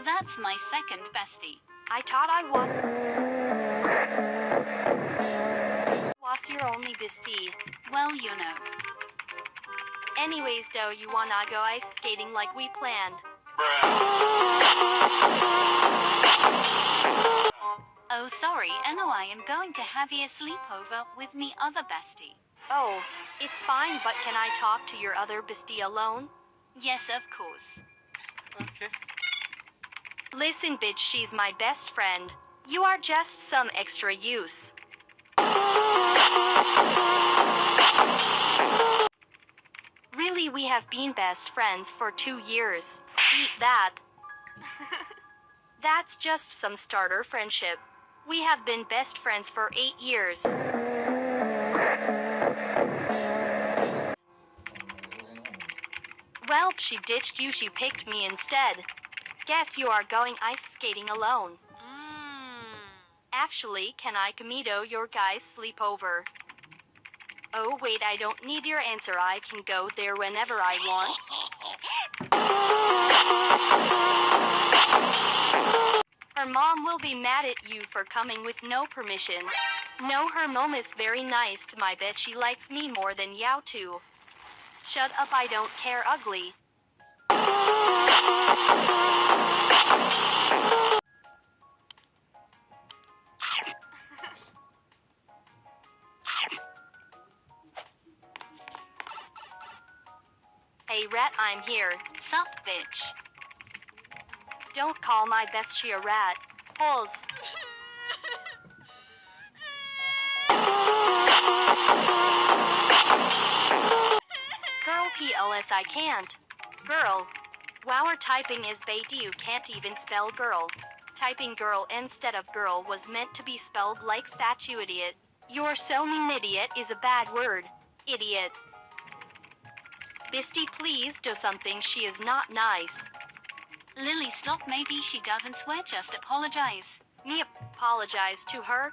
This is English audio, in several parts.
Oh, that's my second bestie. I thought I was. Was your only bestie. Well, you know. Anyways, though, you wanna go ice skating like we planned. Oh, sorry, Eno, I am going to have you a sleepover with me other bestie. Oh, it's fine, but can I talk to your other bestie alone? Yes, of course. Okay. Listen, bitch, she's my best friend. You are just some extra use. Really, we have been best friends for two years. Eat that. That's just some starter friendship. We have been best friends for eight years. Well, she ditched you, she picked me instead. Guess you are going ice skating alone. Hmm. Actually, can I Kamito your guys sleepover? Oh wait, I don't need your answer. I can go there whenever I want. Her mom will be mad at you for coming with no permission. No, her mom is very nice to my bet she likes me more than Yao too. Shut up, I don't care ugly. Hey rat, I'm here. Sup, bitch. Don't call my bestie a rat. Pulls. Girl PLS I can't. Girl. Wow, typing is bait you can't even spell girl. Typing girl instead of girl was meant to be spelled like that you idiot. You're so mean idiot is a bad word. Idiot. Bisty please do something she is not nice. Lily, stop. Maybe she doesn't swear. Just apologize. Me apologize to her.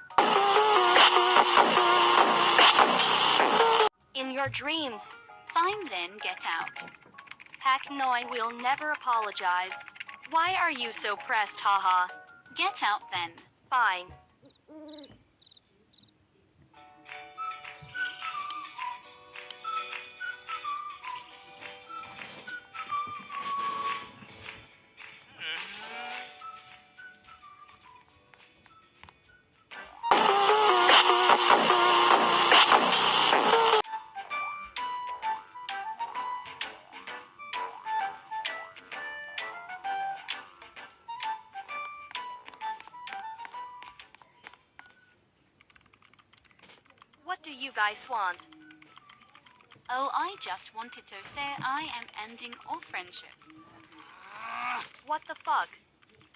In your dreams. Fine then, get out. Heck no, I will never apologize. Why are you so pressed, haha? Get out then. Fine. Do you guys want? Oh, I just wanted to say I am ending all friendship. What the fuck?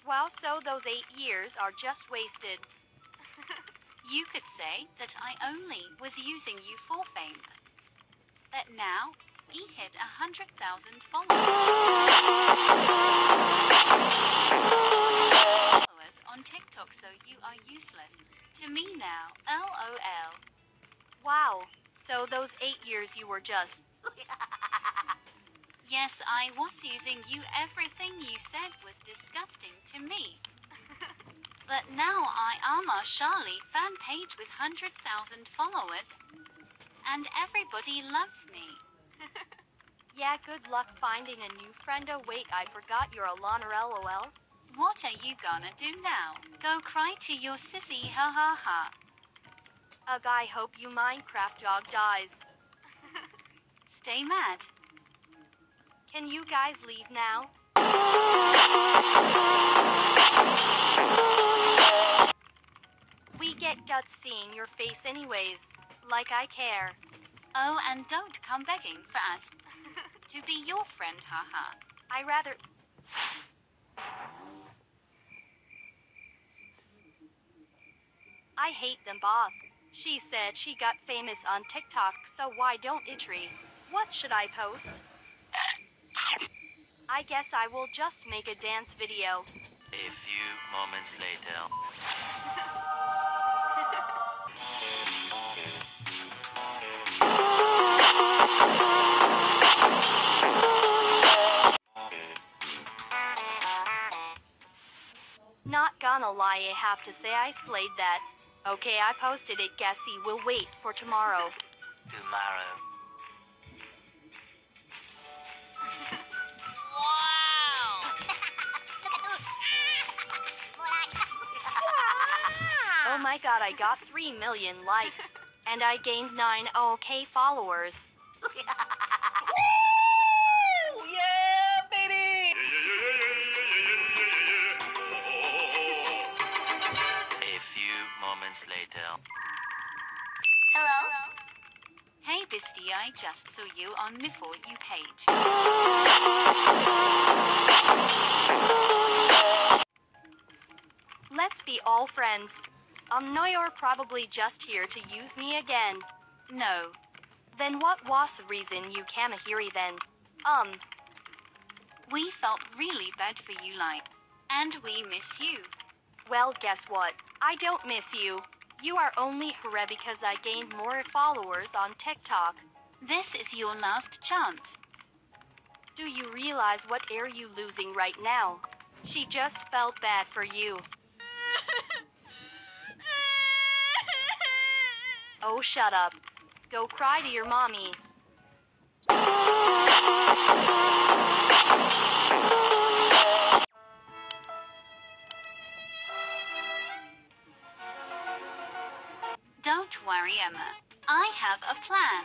Wow, so those eight years are just wasted. You could say that I only was using you for fame. But now, he hit a hundred thousand followers on TikTok, so you are useless to me now. LOL. Wow, so those eight years you were just. Yes, I was using you. Everything you said was disgusting to me. but now I am a Charlie fan page with 100,000 followers. And everybody loves me. Yeah, good luck finding a new friend. Oh, wait, I forgot you're a loner, lol. What are you gonna do now? Go cry to your sissy, ha ha ha. Ugh, I hope you Minecraft dog dies. Stay mad. Can you guys leave now? We get guts seeing your face anyways. Like I care. Oh, and don't come begging for us to be your friend, haha. I rather. I hate them both. She said she got famous on TikTok, so why don't Itri? What should I post? I guess I will just make a dance video. A few moments later. Not gonna lie, I have to say I slayed that. Okay, I posted it, Gassy will wait for tomorrow. Tomorrow. Wow! Oh my god, I got 3 million likes. And I gained 9 OK followers. moments later. Hello? Hey, Bisty, I just saw you on my For You page. Let's be all friends. Um, no, you're probably just here to use me again. No, Then what was the reason you came here then? Um, we felt really bad for you, like, and we miss you. Well, guess what? I don't miss you. You are only here because I gained more followers on TikTok. This is your last chance. Do you realize what are you losing right now? She just felt bad for you. Oh, shut up. Go cry to your mommy. Emma. I have a plan.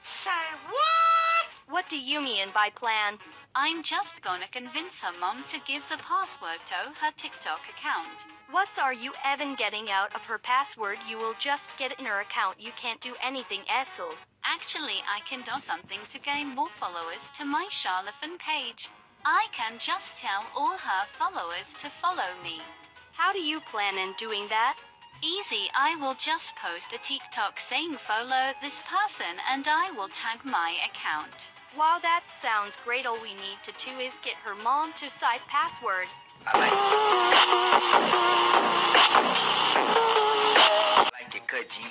Say what? What do you mean by plan? I'm just gonna convince her mom to give the password to her TikTok account. What are you even getting out of her password? You will just get in her account. You can't do anything, Essel. Actually, I can do something to gain more followers to my Charlatan page. I can just tell all her followers to follow me. How do you plan on doing that? Easy, I will just post a TikTok saying follow this person and I will tag my account. Wow, that sounds great. All we need to do is get her mom to cite password. I like, it, cut G.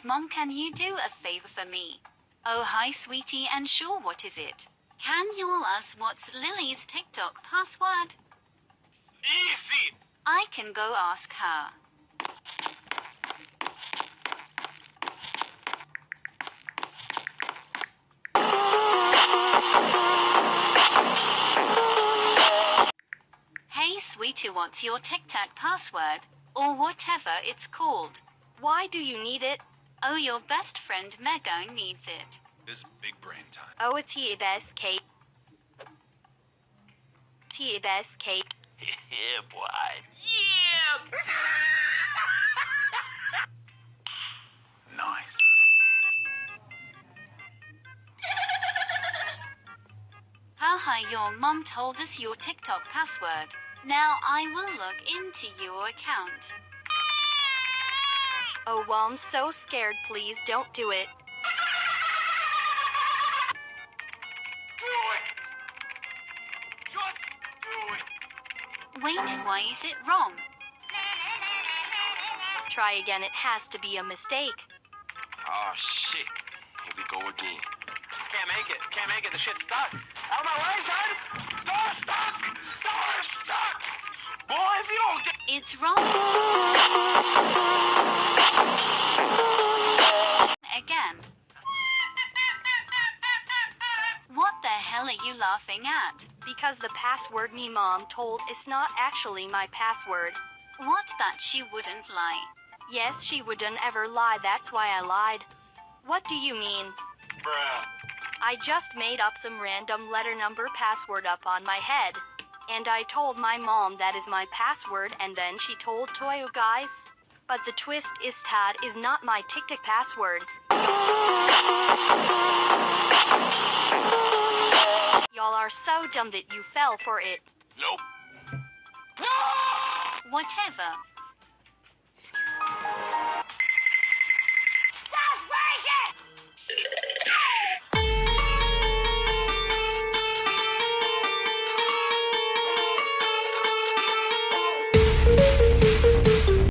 Lily's mom, can you do a favor for me? Oh, hi sweetie, and sure, what is it? Can you all ask what's Lily's TikTok password? Easy. I can go ask her. Hey sweetie, what's your TikTok password? Or whatever it's called. Why do you need it? Oh, your best friend Megan needs it. This is big brain time. Oh, it's TBSK. TBSK. Yeah, boy. Yeah. Nice. Haha, your mom told us your TikTok password. Now I will look into your account. Oh, well, I'm so scared. Please don't do it. Do it. Just do it. Wait, why is it wrong? Try again. It has to be a mistake. Oh shit. Here we go again. Can't make it. Can't make it. The shit's stuck. Out of my way, son! Door stuck! Door stuck! Boy, if you don't get... It's wrong. Laughing at? Because the password me mom told is not actually my password. What but she wouldn't lie? Yes, she wouldn't ever lie. That's why I lied. What do you mean? Bruh. I just made up some random letter number password up on my head. And I told my mom that is my password, and then she told Toyo guys. But the twist is Tad is not my TikTok password. Y'all are so dumb that you fell for it. Nope. Whatever. Excuse